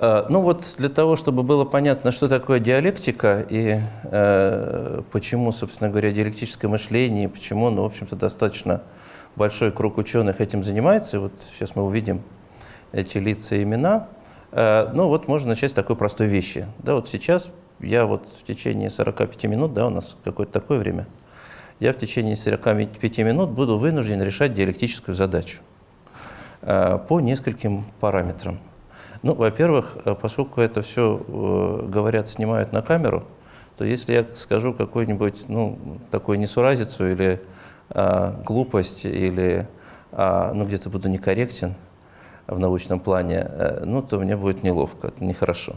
Э, ну вот для того, чтобы было понятно, что такое диалектика и э, почему, собственно говоря, диалектическое мышление, и почему, ну, в общем-то, достаточно большой круг ученых этим занимается. Вот сейчас мы увидим эти лица и имена. Э, ну вот можно начать с такой простой вещи. Да, вот сейчас я вот в течение 45 минут, да, у нас какое-то такое время, я в течение 45 минут буду вынужден решать диалектическую задачу э, по нескольким параметрам. Ну, во-первых, э, поскольку это все, э, говорят, снимают на камеру, то если я скажу какую-нибудь, ну, такую несуразицу или а, глупость, или, а, ну, где-то буду некорректен в научном плане, а, ну, то мне будет неловко, это нехорошо.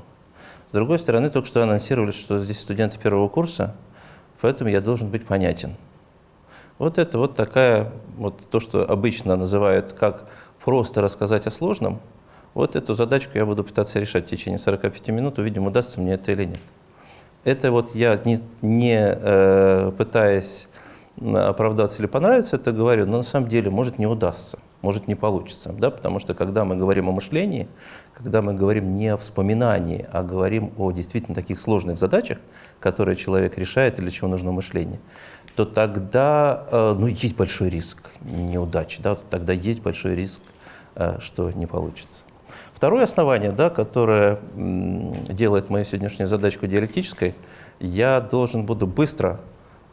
С другой стороны, только что анонсировали, что здесь студенты первого курса, поэтому я должен быть понятен. Вот это вот такая, вот то, что обычно называют как просто рассказать о сложном – вот эту задачку я буду пытаться решать в течение 45 минут, увидим, удастся мне это или нет. Это вот я не, не э, пытаясь оправдаться или понравиться, это говорю, но на самом деле может не удастся, может не получится. Да? Потому что когда мы говорим о мышлении, когда мы говорим не о вспоминании, а говорим о действительно таких сложных задачах, которые человек решает или для чего нужно мышление, то тогда э, ну, есть большой риск неудачи, да? тогда есть большой риск, э, что не получится. Второе основание, да, которое делает мою сегодняшнюю задачку диалектической, я должен буду быстро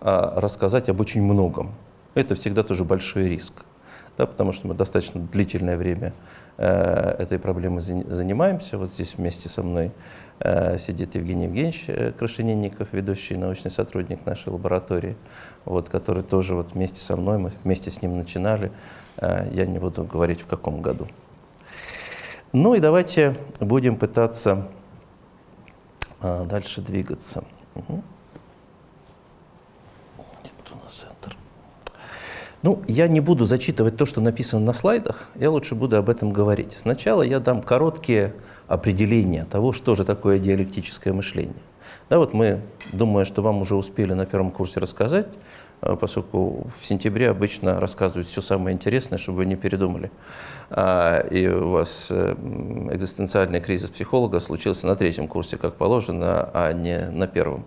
а, рассказать об очень многом. Это всегда тоже большой риск, да, потому что мы достаточно длительное время э, этой проблемой занимаемся. Вот здесь вместе со мной э, сидит Евгений Евгеньевич э, Крашенинников, ведущий научный сотрудник нашей лаборатории, вот, который тоже вот вместе со мной, мы вместе с ним начинали. Э, я не буду говорить, в каком году. Ну и давайте будем пытаться а, дальше двигаться. Угу. Ну, я не буду зачитывать то, что написано на слайдах, я лучше буду об этом говорить. Сначала я дам короткие определения того, что же такое диалектическое мышление. Да, вот мы, думаю, что вам уже успели на первом курсе рассказать, поскольку в сентябре обычно рассказывают все самое интересное, чтобы вы не передумали. А, и у вас э, экзистенциальный кризис психолога случился на третьем курсе, как положено, а не на первом.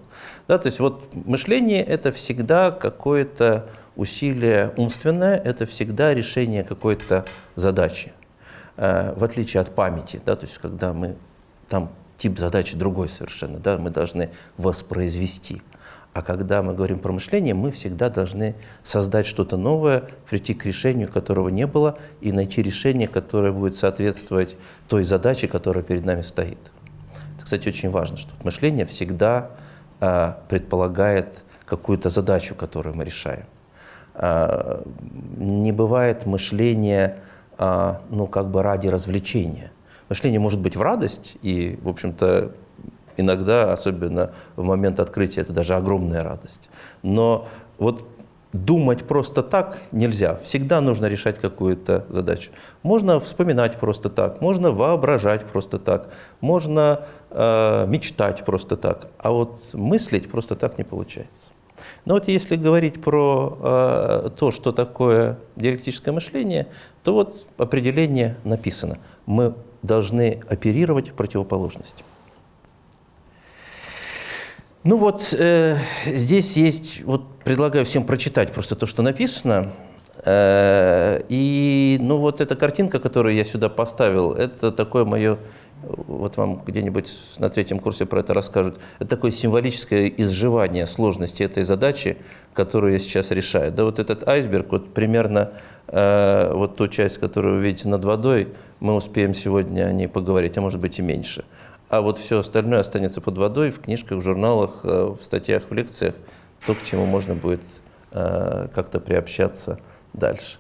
Да, то есть вот мышление – это всегда какое-то усилие умственное, это всегда решение какой-то задачи, э, в отличие от памяти, да, то есть когда мы там тип задачи другой совершенно, да, мы должны воспроизвести. А когда мы говорим про мышление, мы всегда должны создать что-то новое, прийти к решению, которого не было, и найти решение, которое будет соответствовать той задаче, которая перед нами стоит. Это, кстати, очень важно, что мышление всегда э, предполагает какую-то задачу, которую мы решаем. Э, не бывает мышления э, ну, как бы ради развлечения. Мышление может быть в радость, и, в общем-то, Иногда, особенно в момент открытия, это даже огромная радость. Но вот думать просто так нельзя. Всегда нужно решать какую-то задачу. Можно вспоминать просто так, можно воображать просто так, можно э, мечтать просто так, а вот мыслить просто так не получается. Но вот если говорить про э, то, что такое диалектическое мышление, то вот определение написано. Мы должны оперировать противоположностью. Ну вот э, здесь есть, вот предлагаю всем прочитать просто то, что написано. Э, и ну вот эта картинка, которую я сюда поставил, это такое мое, вот вам где-нибудь на третьем курсе про это расскажут, это такое символическое изживание сложности этой задачи, которую я сейчас решаю. Да вот этот айсберг, вот примерно э, вот ту часть, которую вы видите над водой, мы успеем сегодня о ней поговорить, а может быть и меньше а вот все остальное останется под водой в книжках, в журналах, э, в статьях, в лекциях, то, к чему можно будет э, как-то приобщаться дальше.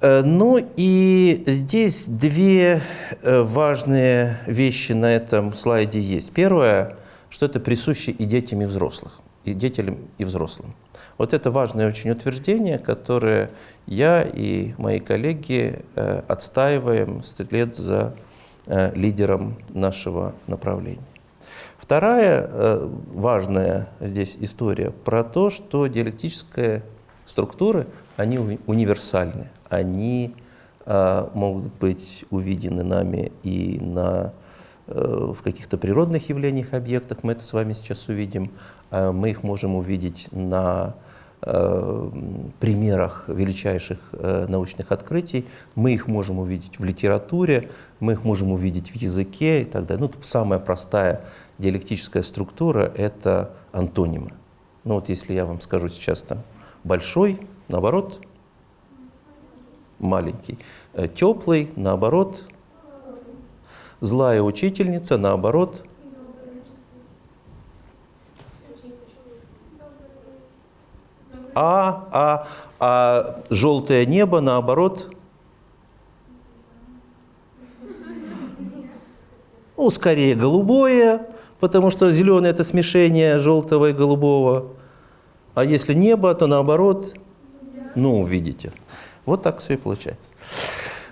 Э, ну и здесь две важные вещи на этом слайде есть. Первое, что это присуще и детям, и взрослых, и детям, и взрослым. Вот это важное очень утверждение, которое я и мои коллеги отстаиваем вслед за лидером нашего направления. Вторая э, важная здесь история про то, что диалектические структуры, они универсальны, они э, могут быть увидены нами и на, э, в каких-то природных явлениях, объектах, мы это с вами сейчас увидим. Э, мы их можем увидеть на э, примерах величайших э, научных открытий, мы их можем увидеть в литературе, мы их можем увидеть в языке и так далее. Ну, самая простая диалектическая структура — это антонимы. Ну вот если я вам скажу сейчас там большой, наоборот, маленький, э, теплый, наоборот, злая учительница, наоборот, а, а, а желтое небо, наоборот, ну, скорее голубое, потому что зеленый – это смешение желтого и голубого. А если небо, то наоборот, ну, видите. Вот так все и получается.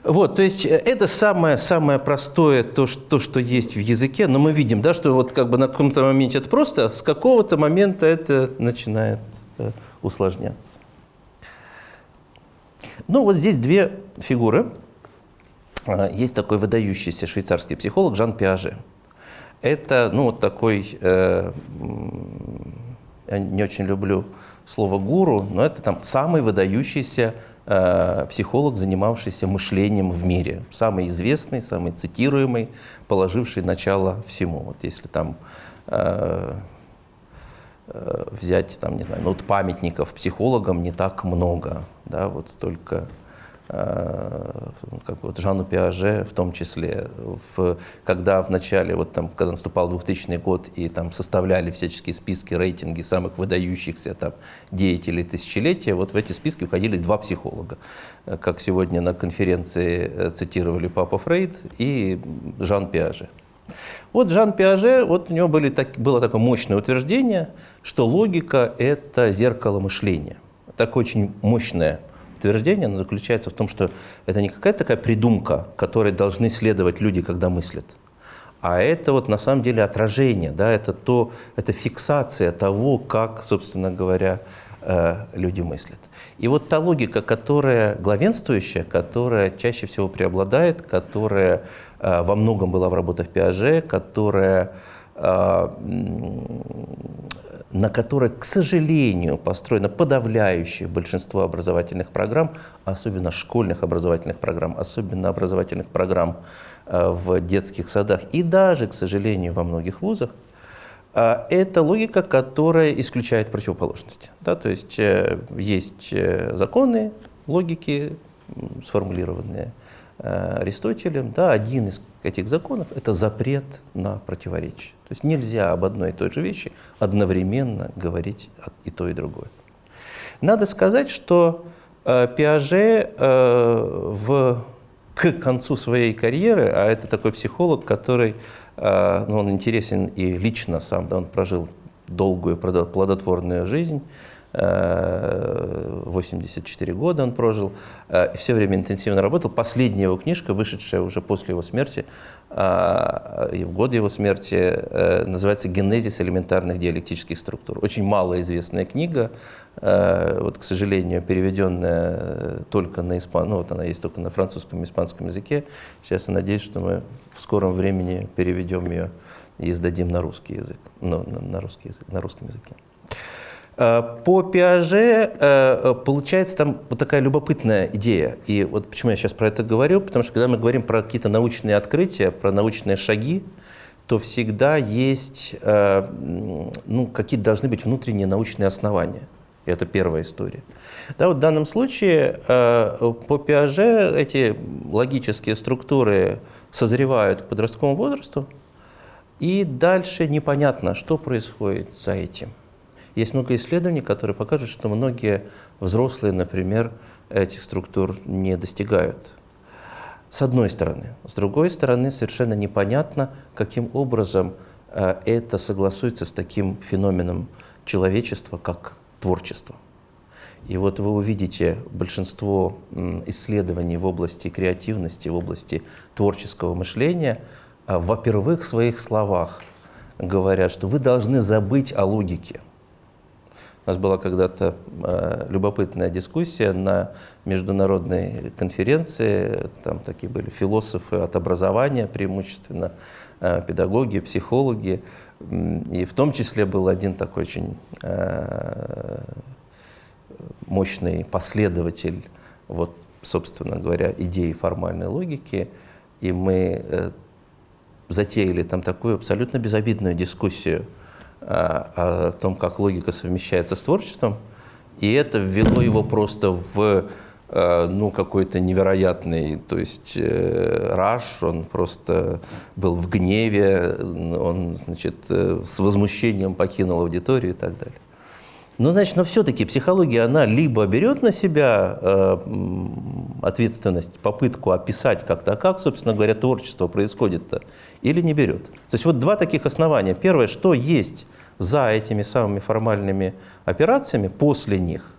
Вот, то есть э, это самое, самое простое, то что, то, что есть в языке, но мы видим, да, что вот как бы на каком-то моменте это просто, а с какого-то момента это начинает э, усложняться. Ну, вот здесь две фигуры. А, есть такой выдающийся швейцарский психолог Жан Пиаже. Это, ну, вот такой, э, я не очень люблю слово «гуру», но это там самый выдающийся э, психолог, занимавшийся мышлением в мире. Самый известный, самый цитируемый, положивший начало всему. Вот если там э, взять, там, не знаю, ну, вот памятников психологам не так много, да, вот только Э, как вот Жанну Пиаже в том числе, в, когда в начале, вот там, когда наступал 2000 год и там составляли всяческие списки, рейтинги самых выдающихся там деятелей тысячелетия, вот в эти списки уходили два психолога, э, как сегодня на конференции э, цитировали Папа Фрейд и Жан Пиаже. Вот Жан Пиаже, вот у него были так, было такое мощное утверждение, что логика – это зеркало мышления. Так очень мощное утверждение, оно заключается в том, что это не какая-то такая придумка, которой должны следовать люди, когда мыслят, а это вот на самом деле отражение, да, это, то, это фиксация того, как, собственно говоря, э, люди мыслят. И вот та логика, которая главенствующая, которая чаще всего преобладает, которая э, во многом была в работах Пиаже, которая э, на которой, к сожалению, построено подавляющее большинство образовательных программ, особенно школьных образовательных программ, особенно образовательных программ э, в детских садах и даже, к сожалению, во многих вузах, это логика, которая исключает противоположности. Да, то есть э, есть законы логики, сформулированные Аристотелем, да, один из этих законов – это запрет на противоречие. То есть нельзя об одной и той же вещи одновременно говорить и то, и другое. Надо сказать, что э, Пиаже э, в, к концу своей карьеры, а это такой психолог, который э, ну, он интересен и лично сам, да, он прожил долгую плодотворную жизнь, 84 года он прожил, э, все время интенсивно работал. Последняя его книжка, вышедшая уже после его смерти, э, и в год его смерти, э, называется «Генезис элементарных диалектических структур». Очень малоизвестная книга, вот, к сожалению, переведенная только на испан... ну, вот она есть только на французском и испанском языке. Сейчас я надеюсь, что мы в скором времени переведем ее и издадим на русский язык, ну, на, русский язык, на русском языке. Э, по Пиаже э, получается там вот такая любопытная идея. И вот почему я сейчас про это говорю, потому что когда мы говорим про какие-то научные открытия, про научные шаги, то всегда есть, э, ну, какие-то должны быть внутренние научные основания. И это первая история. Да, вот в данном случае по Пиаже эти логические структуры созревают к подростковому возрасту, и дальше непонятно, что происходит за этим. Есть много исследований, которые покажут, что многие взрослые, например, этих структур не достигают. С одной стороны. С другой стороны, совершенно непонятно, каким образом э, это согласуется с таким феноменом человечества, как творчество. И вот вы увидите большинство исследований в области креативности, в области творческого мышления, э, во-первых, в своих словах говорят, что вы должны забыть о логике – У нас была когда-то э, любопытная дискуссия на международной конференции. Там такие были философы от образования преимущественно, э, педагоги, психологи. И в том числе был один такой очень э, мощный последователь, вот, собственно говоря, идеи формальной логики. И мы затеяли там такую абсолютно безобидную дискуссию – о том, как логика совмещается с творчеством, и это ввело его просто в э, ну, какой-то невероятный, то есть э, раш, он просто был в гневе, он, значит, э, с возмущением покинул аудиторию и так далее. Ну, значит, но все-таки психология, она либо берет на себя э, ответственность, попытку описать как-то, а как, собственно говоря, творчество происходит-то, или не берет. То есть вот два таких основания. Первое, что есть за этими самыми формальными операциями, после них.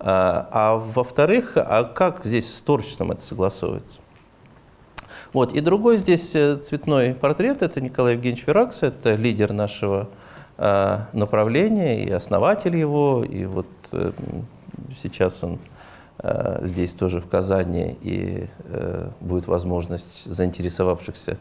А, а во-вторых, а как здесь с творчеством это согласовывается? Вот. И другой здесь э, цветной портрет – это Николай Евгеньевич Веракс, это лидер нашего направление, и основатель его, и вот э, сейчас он э, здесь тоже в Казани, и будет возможность заинтересовавшихся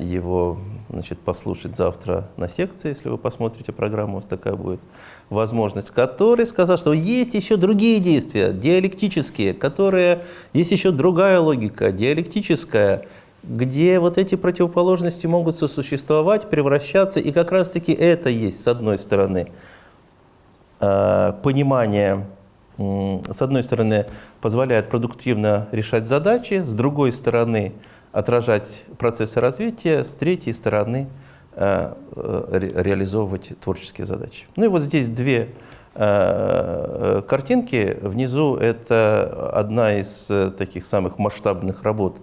его значит, послушать завтра на секции, если вы посмотрите программу, у вас такая будет возможность, который сказал, что есть еще другие действия, диалектические, которые, есть еще другая логика, диалектическая, где вот эти противоположности могут сосуществовать, превращаться, и как раз-таки это есть, с одной стороны, э, понимание, с одной стороны, позволяет продуктивно решать задачи, с другой стороны, отражать процессы развития, с третьей стороны, э, э, реализовывать творческие задачи. Ну и вот здесь две картинки. Внизу это одна из таких самых масштабных работ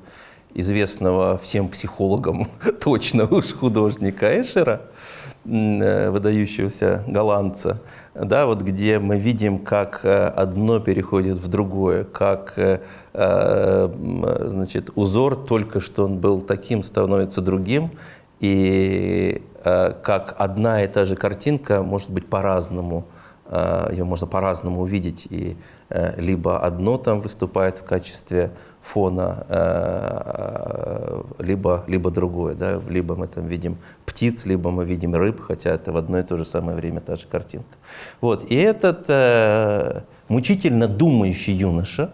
известного всем психологам точно уж художника Эшера, э, выдающегося голландца, да, вот где мы видим, как э, одно переходит в другое, как э, значит, узор только что он был таким, становится другим, и как одна и та же картинка может быть по-разному ее можно по-разному увидеть, и э, либо одно там выступает в качестве фона, э, либо, либо другое. Да? Либо мы там видим птиц, либо мы видим рыб, хотя это в одно и то же самое время та же картинка. Вот. И этот э, мучительно думающий юноша,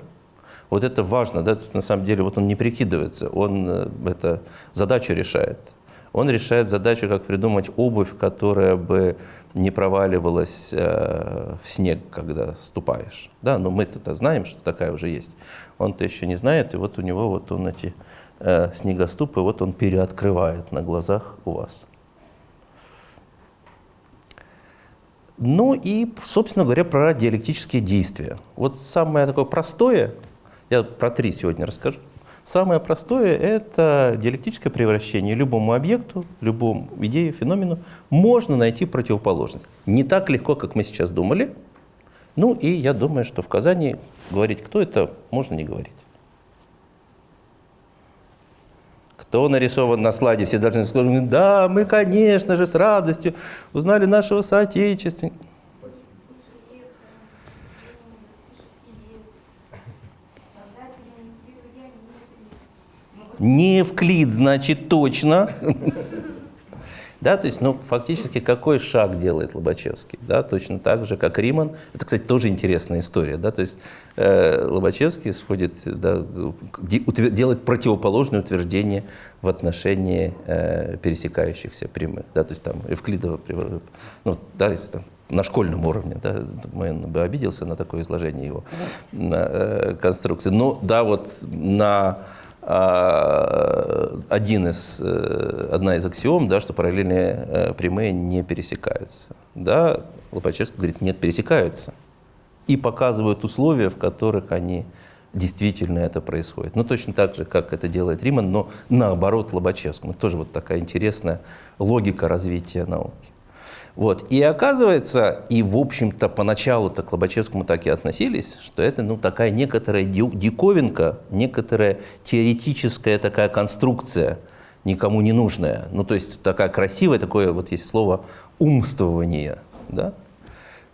вот это важно, да? на самом деле вот он не прикидывается, он э, это задачу решает. Он решает задачу, как придумать обувь, которая бы не проваливалась э, в снег, когда ступаешь. Да, но мы-то знаем, что такая уже есть. Он-то еще не знает, и вот у него вот он эти э, снегоступы, вот он переоткрывает на глазах у вас. Ну и, собственно говоря, про диалектические действия. Вот самое такое простое, я про три сегодня расскажу. Самое простое – это диалектическое превращение. Любому объекту, любому идее, феномену можно найти противоположность. Не так легко, как мы сейчас думали. Ну и я думаю, что в Казани говорить, кто это, можно не говорить. Кто нарисован на слайде, все должны сказать, да, мы, конечно же, с радостью узнали нашего соотечественника. Не Евклид, значит, точно. Да, то есть, ну, фактически, какой шаг делает Лобачевский? Да, точно так же, как Риман. Это, кстати, тоже интересная история. Да, то есть, э, Лобачевский сходит, да, делает противоположное утверждение в отношении э, пересекающихся прямых. Да, то есть, там, Евклидова, ну, да, если там, на школьном уровне, да, он бы обиделся на такое изложение его э, конструкции. Но, да, вот на один из, э, одна из аксиом, да, что параллельные э, прямые не пересекаются. Да, Лопачевский говорит, нет, пересекаются. И показывают условия, в которых они действительно это происходит. Ну, точно так же, как это делает Риман, но наоборот Лобачевскому. Тоже вот такая интересная логика развития науки. Вот. И оказывается, и в общем-то поначалу-то к Лобачевскому так и относились, что это ну, такая некоторая диковинка, некоторая теоретическая такая конструкция, никому не нужная. Ну, то есть такая красивая, такое вот есть слово умствование. Да?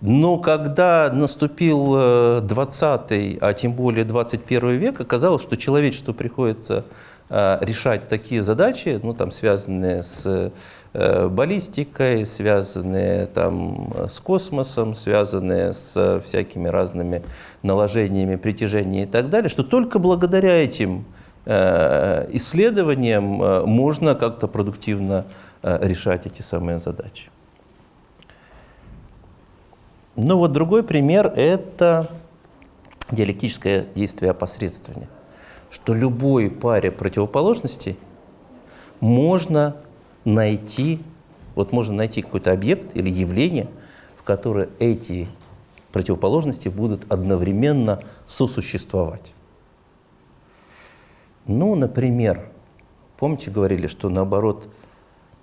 Но когда наступил 20 а тем более 21 век, оказалось, что человечеству приходится решать такие задачи, ну, там, связанные с баллистикой, связанные там, с космосом, связанные с всякими разными наложениями притяжения и так далее, что только благодаря этим исследованиям можно как-то продуктивно решать эти самые задачи. Ну вот другой пример – это диалектическое действие опосредствования. Что любой паре противоположностей можно найти, вот можно найти какой-то объект или явление, в которое эти противоположности будут одновременно сосуществовать. Ну, например, помните, говорили, что наоборот,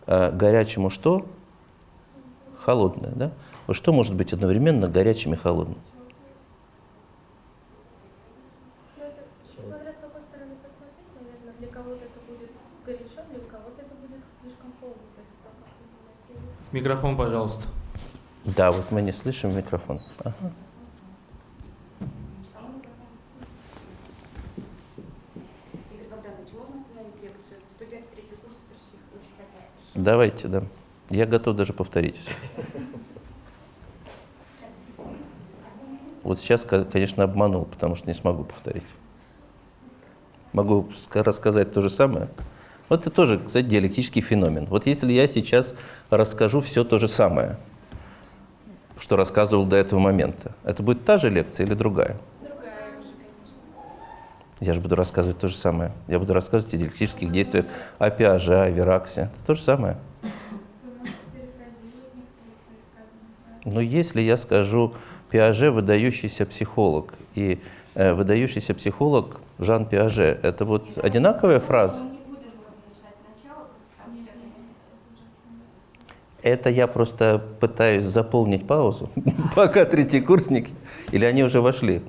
э, горячему что? Холодное, да? Что может быть одновременно горячим и холодным? Смотря с какой стороны посмотреть, наверное, для кого-то это будет горячо, для кого-то это будет слишком холодно. То есть это как Микрофон, пожалуйста. Да, вот мы не слышим микрофон. Ага. Давайте, да. Я готов даже повторить все. Вот сейчас, конечно, обманул, потому что не смогу повторить. Могу рассказать то же самое. Вот это тоже, кстати, диалектический феномен. Вот если я сейчас расскажу все то же самое, что рассказывал до этого момента, это будет та же лекция или другая? Другая уже, конечно. Я же буду рассказывать то же самое. Я буду рассказывать о диалектических действиях, о Пиаже, о Вераксе. Это то же самое. Но если я скажу Пиаже – выдающийся психолог, и э, выдающийся психолог Жан Пиаже – это вот одинаковая фраза? Это я просто пытаюсь заполнить паузу, пока третий курсники, или они уже вошли?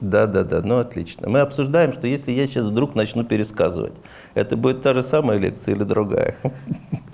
Да, да, да, ну отлично. Мы обсуждаем, что если я сейчас вдруг начну пересказывать, это будет та же самая лекция или другая?